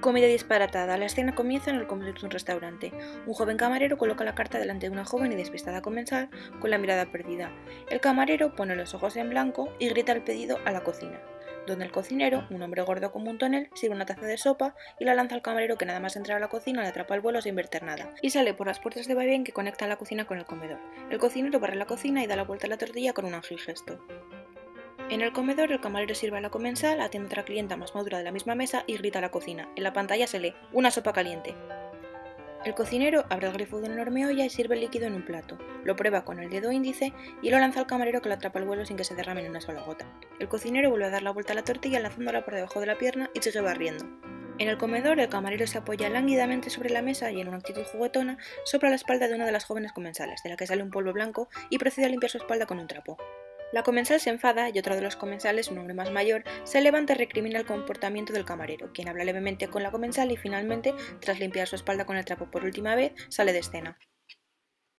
Comida disparatada. La escena comienza en el comedor de un restaurante. Un joven camarero coloca la carta delante de una joven y despistada comensal con la mirada perdida. El camarero pone los ojos en blanco y grita el pedido a la cocina, donde el cocinero, un hombre gordo como un tonel, sirve una taza de sopa y la lanza al camarero que nada más entrar a la cocina le atrapa el vuelo sin verter nada y sale por las puertas de vaivén que conectan la cocina con el comedor. El cocinero barre la cocina y da la vuelta a la tortilla con un ágil gesto. En el comedor, el camarero sirve a la comensal, atiende a otra clienta más madura de la misma mesa y grita a la cocina. En la pantalla se lee, una sopa caliente. El cocinero abre el grifo de una enorme olla y sirve el líquido en un plato. Lo prueba con el dedo índice y lo lanza al camarero que lo atrapa al vuelo sin que se derrame ni una sola gota. El cocinero vuelve a dar la vuelta a la tortilla lanzándola por debajo de la pierna y sigue barriendo. En el comedor, el camarero se apoya lánguidamente sobre la mesa y en una actitud juguetona sopla la espalda de una de las jóvenes comensales, de la que sale un polvo blanco, y procede a limpiar su espalda con un trapo. La comensal se enfada y otro de los comensales, un hombre más mayor, se levanta y recrimina el comportamiento del camarero, quien habla levemente con la comensal y finalmente, tras limpiar su espalda con el trapo por última vez, sale de escena.